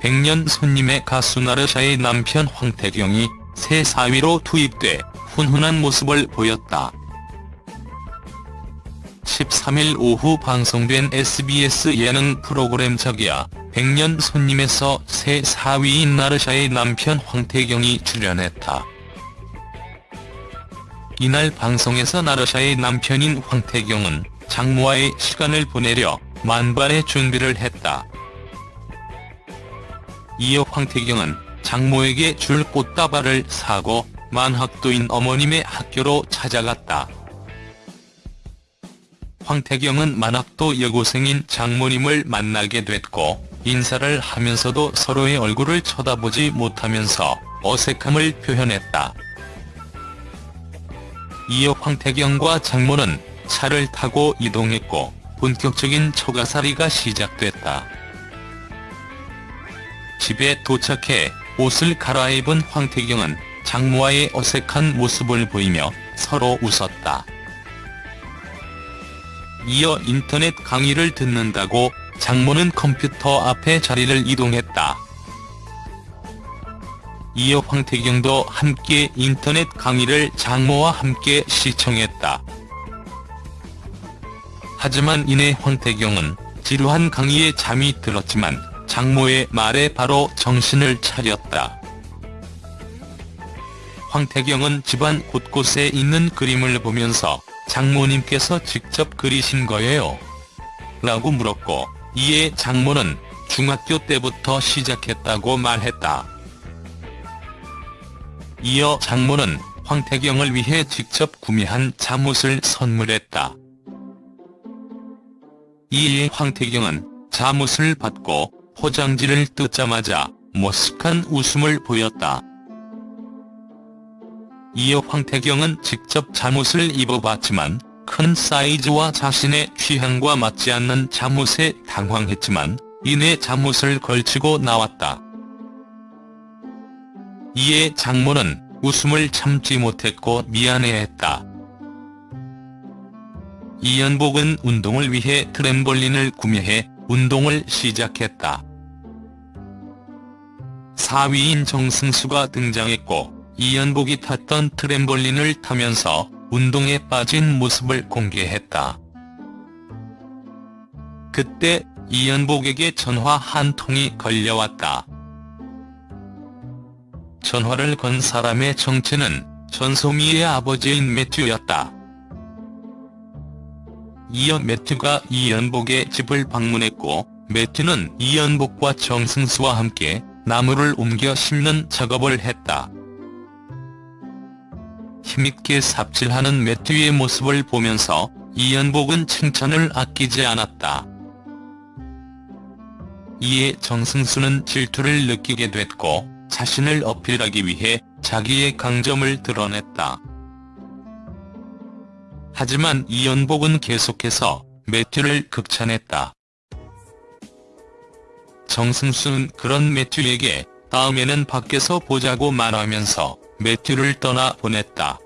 백년 손님의 가수 나르샤의 남편 황태경이 새 사위로 투입돼 훈훈한 모습을 보였다. 13일 오후 방송된 SBS 예능 프로그램 저기야 백년 손님에서 새 사위인 나르샤의 남편 황태경이 출연했다. 이날 방송에서 나르샤의 남편인 황태경은 장모와의 시간을 보내려 만반의 준비를 했다. 이어 황태경은 장모에게 줄 꽃다발을 사고 만학도인 어머님의 학교로 찾아갔다. 황태경은 만학도 여고생인 장모님을 만나게 됐고 인사를 하면서도 서로의 얼굴을 쳐다보지 못하면서 어색함을 표현했다. 이어 황태경과 장모는 차를 타고 이동했고 본격적인 초가살이가 시작됐다. 집에 도착해 옷을 갈아입은 황태경은 장모와의 어색한 모습을 보이며 서로 웃었다. 이어 인터넷 강의를 듣는다고 장모는 컴퓨터 앞에 자리를 이동했다. 이어 황태경도 함께 인터넷 강의를 장모와 함께 시청했다. 하지만 이내 황태경은 지루한 강의에 잠이 들었지만 장모의 말에 바로 정신을 차렸다. 황태경은 집안 곳곳에 있는 그림을 보면서 장모님께서 직접 그리신 거예요? 라고 물었고 이에 장모는 중학교 때부터 시작했다고 말했다. 이어 장모는 황태경을 위해 직접 구매한 잠옷을 선물했다. 이에 황태경은 잠옷을 받고 포장지를 뜯자마자 머쓱한 웃음을 보였다. 이어 황태경은 직접 잠옷을 입어봤지만 큰 사이즈와 자신의 취향과 맞지 않는 잠옷에 당황했지만 이내 잠옷을 걸치고 나왔다. 이에 장모는 웃음을 참지 못했고 미안해했다. 이연복은 운동을 위해 트램볼린을 구매해 운동을 시작했다. 사위인 정승수가 등장했고 이연복이 탔던 트램볼린을 타면서 운동에 빠진 모습을 공개했다. 그때 이연복에게 전화 한 통이 걸려왔다. 전화를 건 사람의 정체는 전소미의 아버지인 매튜였다. 이어 매튜가 이연복의 집을 방문했고 매튜는 이연복과 정승수와 함께 나무를 옮겨 심는 작업을 했다. 힘있게 삽질하는 매튜의 모습을 보면서 이연복은 칭찬을 아끼지 않았다. 이에 정승수는 질투를 느끼게 됐고 자신을 어필하기 위해 자기의 강점을 드러냈다. 하지만 이연복은 계속해서 매튜를 극찬했다. 정승수는 그런 매튜에게 다음에는 밖에서 보자고 말하면서 매튜를 떠나 보냈다.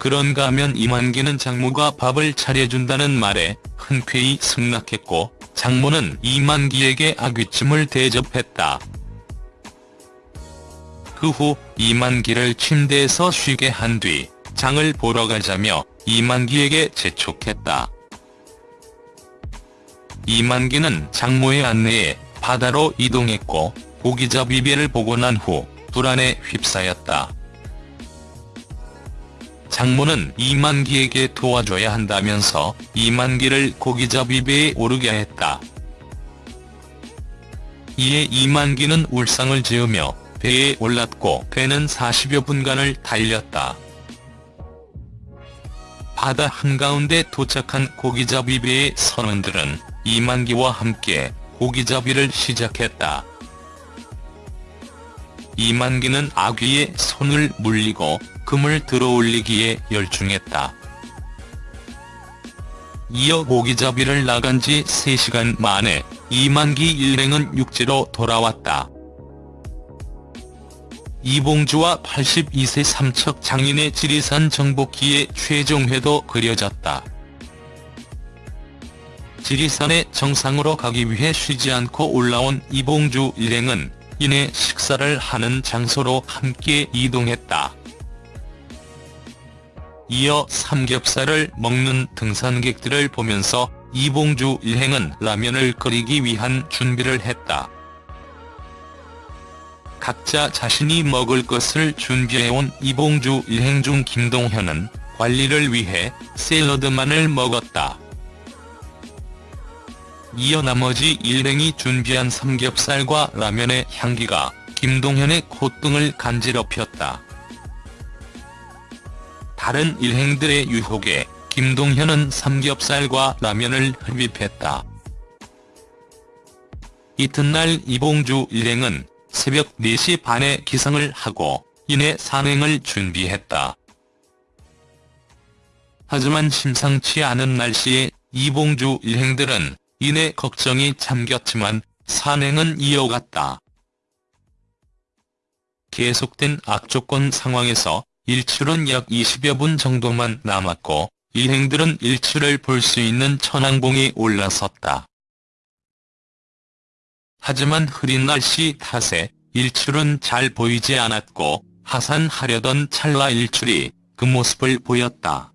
그런가 하면 이만기는 장모가 밥을 차려준다는 말에 흔쾌히 승낙했고 장모는 이만기에게 아귀찜을 대접했다. 그 후 이만기를 침대에서 쉬게 한 뒤 장을 보러 가자며 이만기에게 재촉했다. 이만기는 장모의 안내에 바다로 이동했고 고기잡 이 배를 보고 난 후 불안에 휩싸였다. 장모는 이만기에게 도와줘야 한다면서 이만기를 고기잡 이 배에 오르게 했다. 이에 이만기는 울상을 지으며 배에 올랐고 배는 40여 분간을 달렸다. 바다 한가운데 도착한 고기잡이 배의 선원들은 이만기와 함께 고기잡이를 시작했다. 이만기는 아귀의 손을 물리고 금을 들어올리기에 열중했다. 이어 고기잡이를 나간 지 3시간 만에 이만기 일행은 육지로 돌아왔다. 이봉주와 82세 삼척 장인의 지리산 정복기의 최종회도 그려졌다. 지리산의 정상으로 가기 위해 쉬지 않고 올라온 이봉주 일행은 이내 식사를 하는 장소로 함께 이동했다. 이어 삼겹살을 먹는 등산객들을 보면서 이봉주 일행은 라면을 끓이기 위한 준비를 했다. 각자 자신이 먹을 것을 준비해온 이봉주 일행 중 김동현은 관리를 위해 샐러드만을 먹었다. 이어 나머지 일행이 준비한 삼겹살과 라면의 향기가 김동현의 콧등을 간지럽혔다. 다른 일행들의 유혹에 김동현은 삼겹살과 라면을 흡입했다. 이튿날 이봉주 일행은 새벽 4시 반에 기상을 하고 이내 산행을 준비했다. 하지만 심상치 않은 날씨에 이봉주 일행들은 이내 걱정이 잠겼지만 산행은 이어갔다. 계속된 악조건 상황에서 일출은 약 20여 분 정도만 남았고 일행들은 일출을 볼 수 있는 천왕봉에 올라섰다. 하지만 흐린 날씨 탓에 일출은 잘 보이지 않았고 하산하려던 찰나 일출이 그 모습을 보였다.